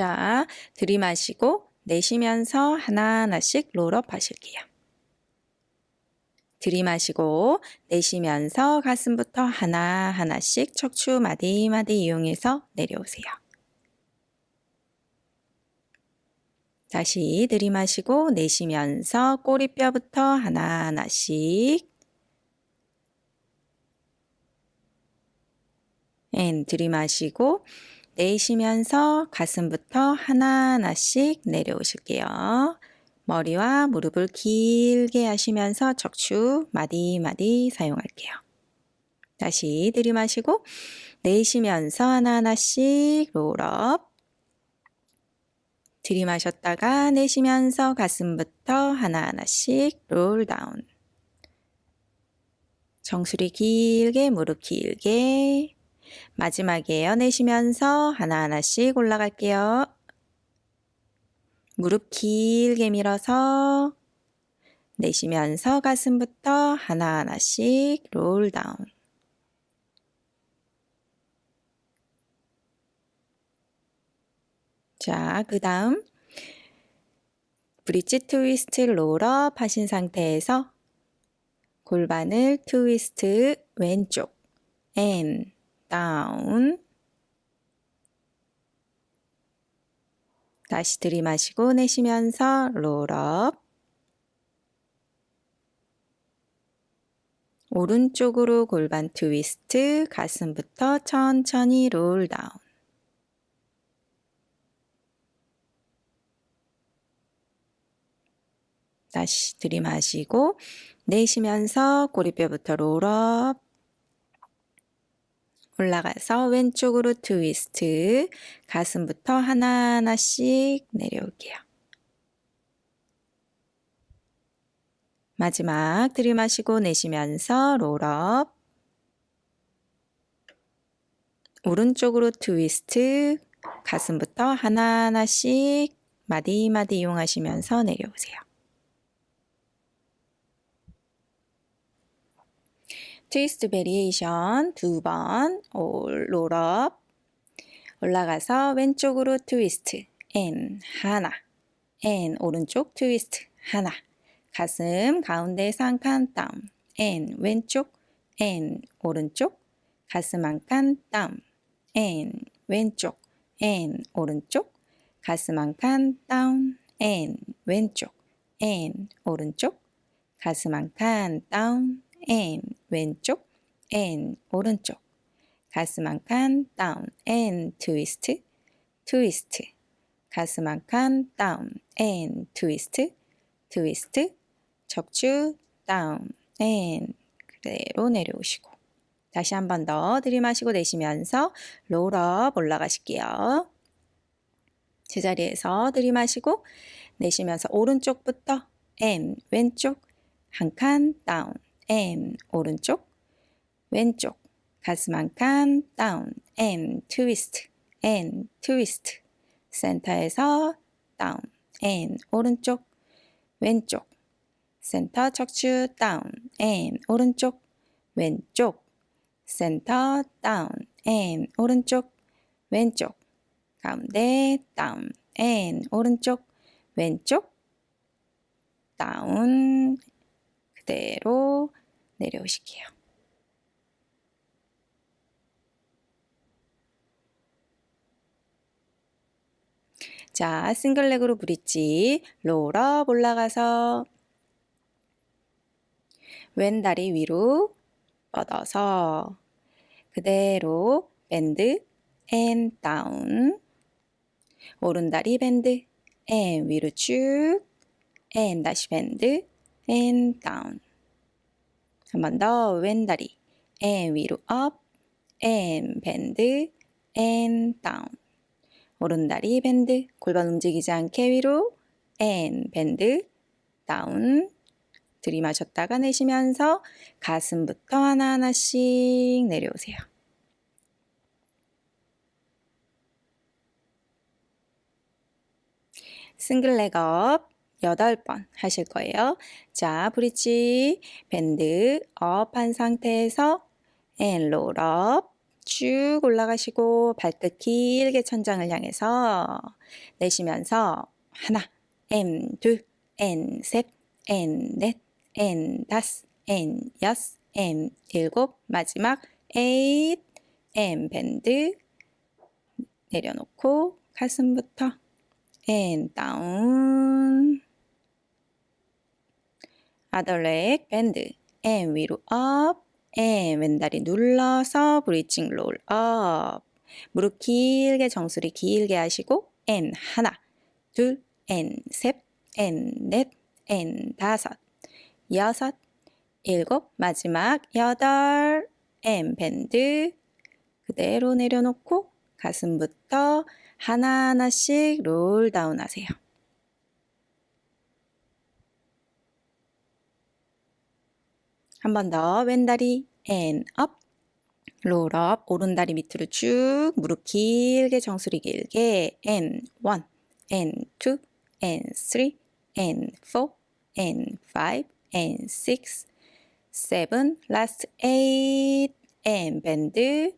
자, 들이마시고 내쉬면서 하나하나씩 롤업 하실게요. 들이마시고 내쉬면서 가슴부터 하나하나씩 척추 마디마디 이용해서 내려오세요. 다시 들이마시고 내쉬면서 꼬리뼈부터 하나하나씩 And 들이마시고 내쉬면서 가슴부터 하나하나씩 내려오실게요. 머리와 무릎을 길게 하시면서 척추 마디마디 사용할게요. 다시 들이마시고 내쉬면서 하나하나씩 roll up 들이마셨다가 내쉬면서 가슴부터 하나하나씩 roll down 정수리 길게 무릎 길게 마지막에 내쉬면서 하나하나씩 올라갈게요. 무릎 길게 밀어서 내쉬면서 가슴부터 하나하나씩 roll down. 자, 그 다음. Bridge twist roll up 하신 상태에서 골반을 트위스트 왼쪽 and down. 다시 들이마시고 내쉬면서 roll up. 오른쪽으로 골반 트위스트 가슴부터 천천히 roll down. 다시 들이마시고 내쉬면서 꼬리뼈부터 roll up 올라가서 왼쪽으로 트위스트 가슴부터 하나하나씩 내려올게요. 마지막 들이마시고 내쉬면서 roll up 오른쪽으로 트위스트 가슴부터 하나하나씩 마디마디 이용하시면서 내려오세요. 트위스트 variation 두 번 roll up 올라가서 왼쪽으로 트위스트 and 하나. and 오른쪽 트위스트 하나. 가슴 가운데 한칸 다운 and 왼쪽 and 오른쪽. 가슴 한칸 다운 and 왼쪽 and 오른쪽. 가슴 한칸 다운 and 왼쪽 and 오른쪽. 가슴 한칸 다운 and 왼쪽 and 오른쪽. 가슴 한칸 다운. and 트위스트 트위스트 가슴 한칸 다운. and 트위스트 트위스트 척추 다운. and 그대로 내려오시고. 다시 한 번 더 들이마시고 내쉬면서 roll up 올라가실게요. 제자리에서 들이마시고 내쉬면서 오른쪽부터 and 왼쪽 한 칸 다운 and 오른쪽 왼쪽 가슴 한 칸 다운 and 트위스트 and 트위스트 센터에서 다운 and 오른쪽 왼쪽 센터 척추 다운 and 오른쪽 왼쪽 센터 다운 and 오른쪽 왼쪽 가운데 다운 and 오른쪽 왼쪽 다운 그대로 내려오실게요. 자, single leg으로 브릿지. roll up 올라가서 왼 다리 위로 뻗어서 그대로 bend and down 오른 다리 bend and 위로 쭉 and 다시 bend and down 한 번 더. 왼다리. and 위로 up, and bend, and down. 오른다리 bend. 골반 움직이지 않게 위로. and bend. down. 들이마셨다가 내쉬면서 가슴부터 하나하나씩 내려오세요. single leg up 8번 하실 거예요. 자, 브릿지 bend up한 상태에서 and roll up 쭉 올라가시고 발끝 길게 천장을 향해서 내쉬면서 하나, 엔, 둘, 엔, 셋, 엔, 넷, 엔, 다섯, 엔, 여섯, 엔, 일곱, 마지막 에잇, 엔, 밴드 내려놓고 가슴부터 and, down other leg bend and 위로 up and 왼다리 눌러서 bridging roll up. 무릎 길게 정수리 길게 하시고 엔 하나, 둘, 엔 셋, 엔 넷, 엔 다섯, 여섯, 일곱, 마지막 여덟, and bend 그대로 내려놓고 가슴부터 하나하나씩 roll down 하세요. 한 번 더 왼다리 and up 롤업 오른다리 밑으로 쭉 무릎 길게 정수리 길게 and one and two and three and four and five and six seven last eight and 밴드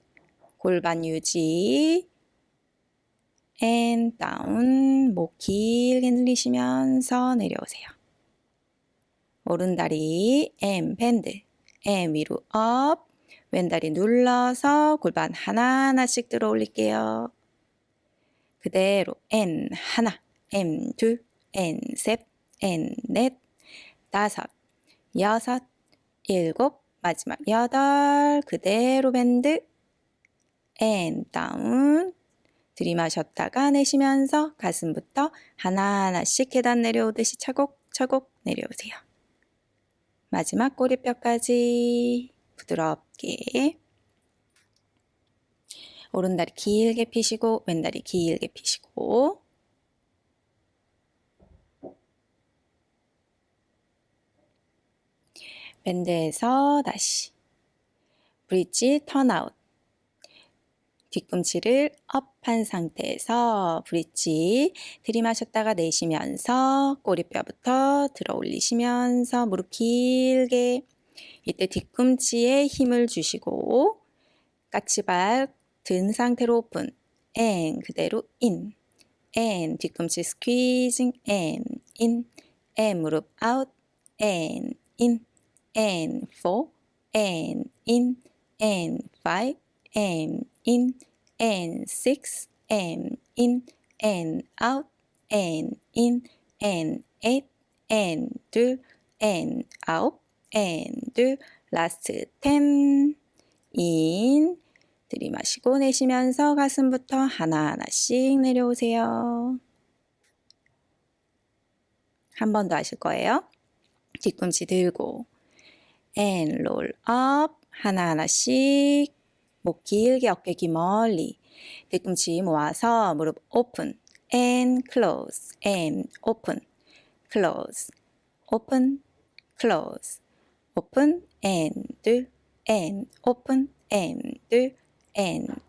골반 유지 and down 목 길게 늘리시면서 내려오세요. 오른다리 M 밴드 M 위로 업 왼다리 눌러서 골반 하나하나씩 들어 올릴게요. 그대로 and 하나 and 둘 and 셋 and 넷 다섯 여섯 일곱 마지막 여덟 그대로 bend and down 들이마셨다가 내쉬면서 가슴부터 하나하나씩 계단 내려오듯이 차곡차곡 내려오세요. 마지막 꼬리뼈까지 부드럽게. 오른다리 길게 펴시고 왼다리 길게 펴시고. 밴드에서 다시. 브릿지 턴아웃 뒤꿈치를 up한 상태에서 브릿지 들이마셨다가 내쉬면서 꼬리뼈부터 들어 올리시면서 무릎 길게 이때 뒤꿈치에 힘을 주시고 까치발 든 상태로 오픈 앤 그대로 인 앤 뒤꿈치 스퀴징 앤인앤 무릎 아웃 앤인앤 포 앤인앤 파이브 and in and six and in and out and in and eight and 둘 and out and 둘 last ten in 들이마시고 내쉬면서 가슴부터 하나하나씩 내려오세요. 한 번 더 하실 거예요. 뒤꿈치 들고 and roll up 하나하나씩 목 길게 어깨 기 멀리 뒤꿈치 모아서 무릎 오픈 and close and open close open close open and 둘 and open and 둘 and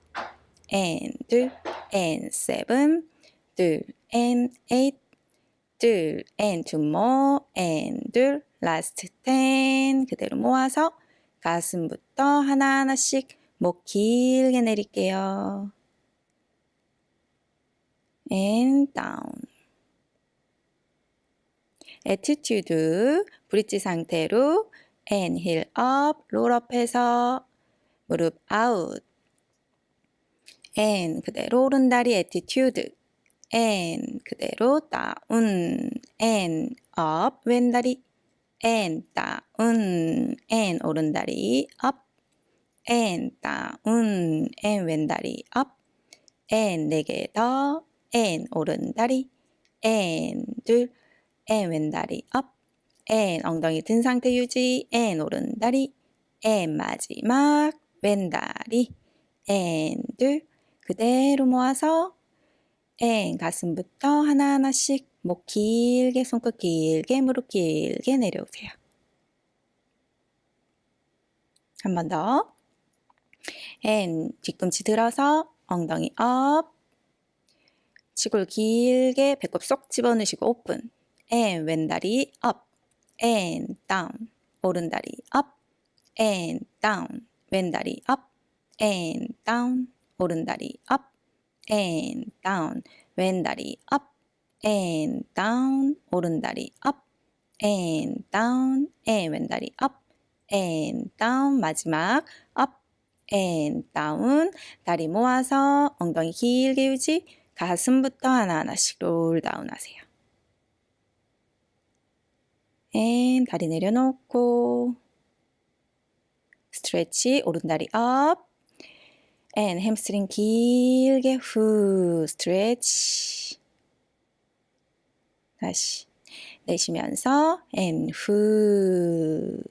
and 둘 and seven 둘 and eight 둘 and two more and 둘 last ten 그대로 모아서 가슴부터 하나하나씩 목 길게 내릴게요. and down. attitude 브릿지 상태로 and heel up, up 해서 무릎 out. and 그대로 오른다리 attitude. and 그대로 down. and up 왼다리 and down. and 오른다리 up. And 다운 and 왼다리 up. And 네개더 and 오른다리. And 둘 and 왼다리 up. And 엉덩이 든 상태 유지 and 오른다리. And 마지막 왼다리. And 둘 그대로 모아서 and 가슴부터 하나하나씩 목 길게 손끝 길게 무릎 길게 내려오세요. 한 번 더. And 뒤꿈치 들어서 엉덩이 up 치골 길게 배꼽 쏙 집어넣으시고 오픈 and 왼다리 up and down 오른다리 up and down 왼다리 up and down 오른다리 up and down 왼다리 up and down 오른다리 up and down and 왼다리 up and down 마지막 and down 다리 모아서 엉덩이 길게 유지. 가슴부터 하나하나씩 roll down 하세요. and 다리 내려놓고 스트레치 오른다리 up. And 햄스트링 길게 후 스트레치. 다시 내쉬면서 and 후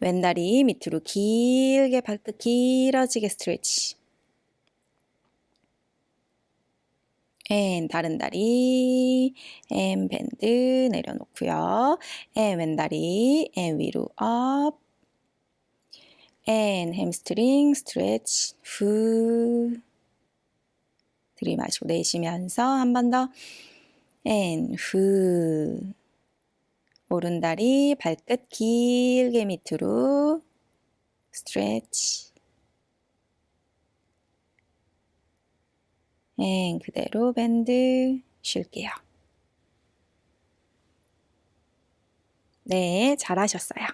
왼다리 밑으로 길게 발끝 길어지게 스트레치. And 다른 다리. And 밴드 내려놓고요. And 왼다리. And 위로 up. And 햄스트링 스트레치 후. 들이마시고 내쉬면서 한 번 더. And 후 오른다리 발끝 길게 밑으로 스트레치 앤 그대로 밴드 쉴게요. 네, 잘하셨어요.